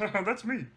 That's me.